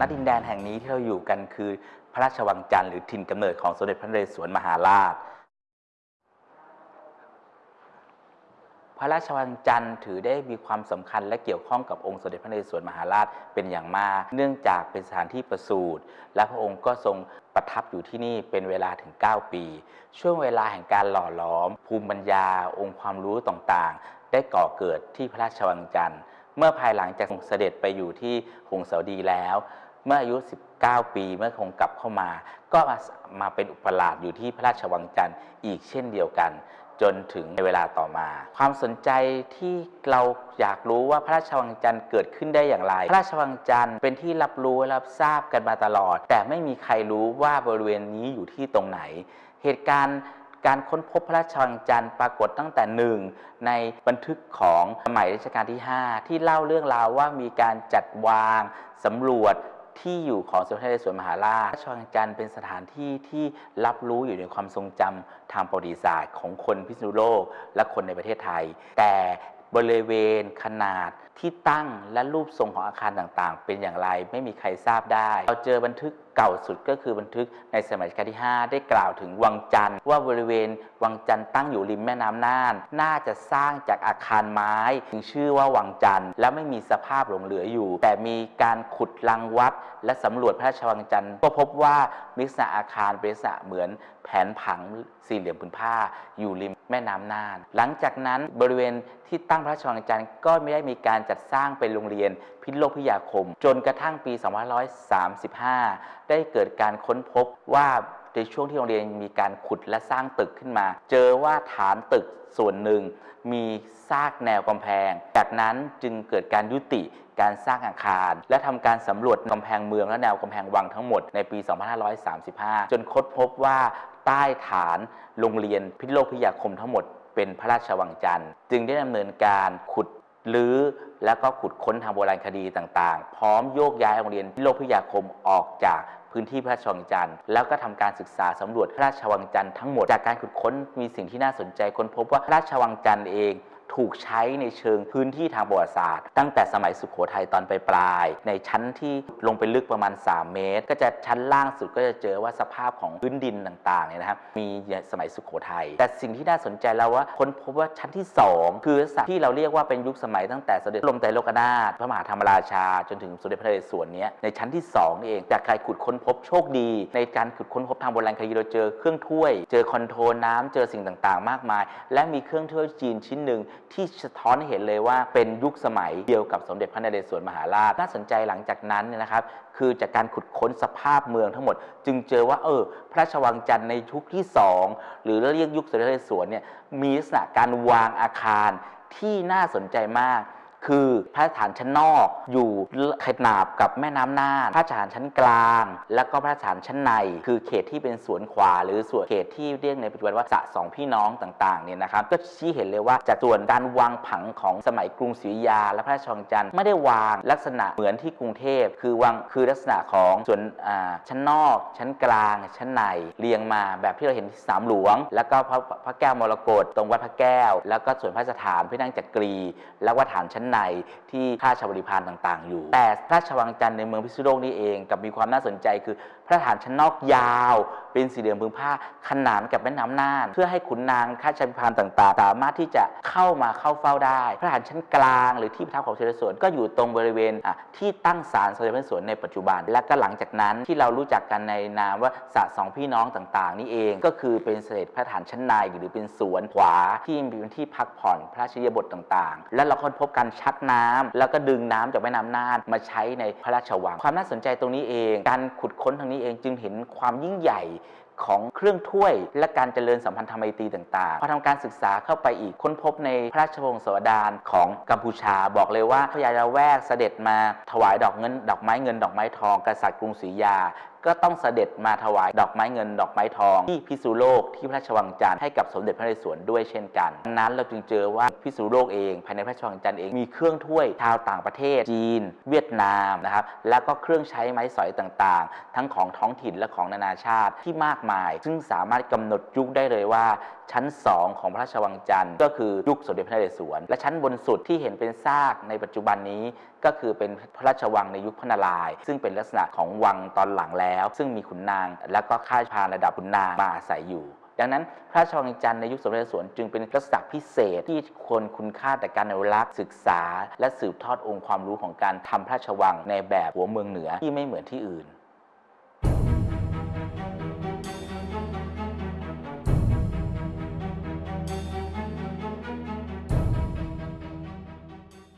ณดินแดนแห่งนี้ที่เราอยู่กันคือพระราชวังจันทร์หรือถิ่นกำเนิดของสมเด็จพระนเรศวรมหาราช พระราชวังจันทร์ถือได้มีความสำคัญและเกี่ยวข้องกับองค์สมเด็จพระนเรศวรมหาราชเป็นอย่างมาก เนื่องจากเป็นสถานที่ประสูติและพระองค์ก็ทรงประทับอยู่ที่นี่เป็นเวลาถึง 9 ปี ช่วงเวลาแห่งการหล่อหลอม ภูมิปัญญา องค์ความรู้ต่างๆ ได้ก่อเกิดที่พระราชวังจันทร์เมื่อภายหลังจากงเสด็จไปอยู่ที่หงสาวดีแล้ว เมื่ออายุ 19 ปีเมื่อคงกลับเข้ามา ก็มามาเป็นอุปราชอยู่ที่พระราชวังจันทร์อีกเช่นเดียวกัน จนถึงในเวลาต่อมา ความสนใจที่เราอยากรู้ว่าพระราชวังจันทร์เกิดขึ้นได้อย่างไร พระราชวังจันทร์เป็นที่รับรู้และรับทราบกันมาตลอด แต่ไม่มีใครรู้ว่าบริเวณนี้อยู่ที่ตรงไหน เหตุการณ์การค้นพบพระราชวังจันทร์ปรากฏตั้งแต่หนึ่งในบันทึกของสมัยรัชกาลที่ 5 ที่เล่าเรื่องราวว่ามีการจัดวางสำรวจ ที่อยู่ของสมเด็จพระนเรศวรมหาราชพระราชวังจันทร์เป็นสถานที่ที่รับรู้อยู่ในความทรงจำทางประวัติศาสตร์ ของคนพิษณุโลกและคนในประเทศไทย แต่บริเวณขนาดที่ตั้งและรูปทรงของอาคารต่างๆ เป็นอย่างไรไม่มีใครทราบได้ เราเจอบันทึก เก่าสุดก็คือบันทึกในสมัยรัชกาลที่ 5 ได้กล่าวถึงวังจันทร์ว่าบริเวณวังจันทร์ตั้งอยู่ริมแม่น้ำน่าน น่าจะสร้างจากอาคารไม้ถึงชื่อว่าวังจันทร์และไม่มีสภาพหลงเหลืออยู่ แต่มีการขุดรังวัด และสำรวจพระราชวังจันทร์ก็พบว่ามีลักษณะอาคารเป็นลักษณะเหมือนแผนผังสี่เหลี่ยมผืนผ้าอยู่ริมแม่น้ำน่าน หลังจากนั้นบริเวณที่ตั้งพระราชวังจันทร์ก็ไม่ได้มีการจัดสร้างเป็นโรงเรียน พิษโลกพิยาคม จนกระทั่งปี 2535 ได้เกิดการค้นพบว่าในช่วงที่โรงเรียนมีการขุดและสร้างตึกขึ้นมา เจอว่าฐานตึกส่วนหนึ่ง มีซากแนวกำแพง จากนั้นจึงเกิดการยุติการสร้างอาคาร และทำการสำรวจกำแพงเมืองและแนวกำแพงวังทั้งหมดในปี 2535 จนค้นพบว่าใต้ฐานโรงเรียนพิโลกพิยาคมทั้งหมดเป็นพระราชวังจันทร์ จึงได้ดำเนินการขุด รื้อแล้วก็ขุดค้นทางโบราณคดีต่างๆ พร้อมโยกย้ายโรงเรียนโลกพิทยาคมออกจากพื้นที่พระราชวังจันทร์แล้วก็ทำการศึกษาสำรวจพระราชวังจันทร์ทั้งหมดจากการขุดค้นมีสิ่งที่น่าสนใจค้นพบว่าพระราชวังจันทร์เอง ถูกใช้ในเชิงพื้นที่ทางประวัติศาสตร์ ตั้งแต่สมัยสุขโขทัยตอนปลายๆในชั้นที่ลงไปลึกประมาณ 3 เมตร ก็จะชั้นล่างสุดก็จะเจอว่าสภาพของพื้นดินต่างๆเนี่ยนะครับมีสมัยสุขโขทัยแต่สิ่งที่น่าสนใจแล้วว่าค้นพบว่าชั้นที่ 2 คือลักที่เราเรียกว่าเป็นยุคสมัยตั้งแต่สมเด็จลมไตรโลกนาถพระมหาธรรมราชา จนถึงสมเด็จพระนเรศวรเนี้ยในชั้นที่2นี่เองจากการขุดค้นพบโชคดี ในการขุดค้นพบทางโบราณคดีเราเจอเครื่องถ้วย เจอคอนโทรลน้ำเจอสิ่งต่างๆ มากมาย และมีเครื่องถ้วยจีนชิ้นหนึ่งที่สะท้อนให้เห็นเลยว่าเป็นยุคสมัยเดียวกับสมเด็จพระนเรศวรมหาราช น่าสนใจหลังจากนั้นเนี่ยนะครับ คือจากการขุดค้นสภาพเมืองทั้งหมด จึงเจอว่าเออ พระราชวังจันทร์ในยุคที่ 2 หรือเรียกยุคสมเด็จพระนเรศวรเนี่ยมีลักษณะการวางอาคารที่น่าสนใจมาก คือพระสถานชั้นนอกอยู่ขนาบกับแม่น้ำน่าน พระสถานชั้นกลาง แล้วก็พระสถานชั้นใน คือเขตที่เป็นสวนขวา หรือส่วนเขตที่เรียกในปัจจุบันว่าสะสองพี่น้องต่างๆเนี่ยนะครับก็ชี้เห็นเลยว่าจากส่วนการวางผังของสมัยกรุงศรีอยุธยา และพระราชวังจันทร์ไม่ได้วางลักษณะเหมือนที่กรุงเทพ คือวางคือลักษณะของส่วนอ่าชั้นนอก ชั้นกลาง ชั้นในเรียงมาแบบที่เราเห็นที่สามหลวง แล้วก็พระพระแก้วมรกตตรงวัดพระแก้ว แล้วก็ส่วนพระสถานพระนั่งจักรี แล้วก็ฐานชั้นในที่ข้าราชบริพารต่างๆ อยู่ แต่พระราชวังจันทร์ในเมืองพิษณุโลกนี่เองกับมีความน่าสนใจคือพระฐานชั้นนอกยาว เป็นสี่เหลี่ยมพื้นผ้าขนานกับแม่น้ำน่าน เพื่อให้ขุนนางข้าราชบริพารต่างๆ สามารถที่จะเข้ามาเข้าเฝ้าได้ พระฐานชั้นกลาง หรือที่ประทับของเสด็จสวนก็อยู่ตรงบริเวณที่ตั้งศาลสมเด็จพระนเรศวรในปัจจุบัน และก็หลังจากนั้นที่เรารู้จักกันในนามว่าสระสองพี่น้องต่างๆ นี่เองก็คือเป็นเสด็จพระฐานชั้นในหรือเป็นสวนขวาที่มีพื้นที่พักผ่อนพระราชยาบทต่างๆ และเราค้นพบการชักน้ำแล้วก็ดึงน้ำจากแม่น้ำน่านมาใช้ในพระราชวัง ความน่าสนใจตรงนี้เอง การขุดค้นทางนี้เองจึงเห็นความยิ่งใหญ่ของเครื่องถ้วยและการเจริญสัมพันธไมตรีต่างๆ พอทำการศึกษาเข้าไปอีกค้นพบในพระราชวงศาวดารของกัมพูชา บอกเลยว่าพญาละแวกเสด็จมาถวายดอกเงิน ดอกไม้เงินดอกไม้ทองกษัตริย์กรุงศรียาก็ต้องเสด็จมาถวายดอกไม้เงินดอกไม้ทองที่พิษณุโลกที่พระราชวังจันทร์ให้กับสมเด็จพระนเรศวรด้วยเช่นกันนั้นเราจึงเจอว่าพิษณุโลกเอง ภายในพระราชวังจันทร์เองมีเครื่องถ้วยชาวต่างประเทศจีน เวียดนามนะครับแล้วก็เครื่องใช้ไม้สอยต่างๆ ทั้งของท้องถิ่นและของนานาชาติที่มากมาย ซึ่งสามารถกำหนดยุคได้เลยว่า ชั้น 2 ของพระราชวังจันทร์ก็คือยุคสมเด็จพระนเรศวรและชั้นบนสุดที่เห็นเป็นซากในปัจจุบันนี้ ก็คือเป็นพระราชวังในยุคพระนารายณ์ซึ่งเป็นลักษณะของวังตอนหลังแล้วซึ่งมีขุนนาง และก็ข้าพานระดับขุนนางมาอาศัยอยู่ ดังนั้นพระราชวังจันทร์ในยุคสมเด็จสวนจึงเป็นลักษณะพิเศษที่ควรคุณค่าแต่การอนุรักษ์ศึกษา และสืบทอดองค์ความรู้ของการทำพระราชวังในแบบหัวเมืองเหนือที่ไม่เหมือนที่อื่น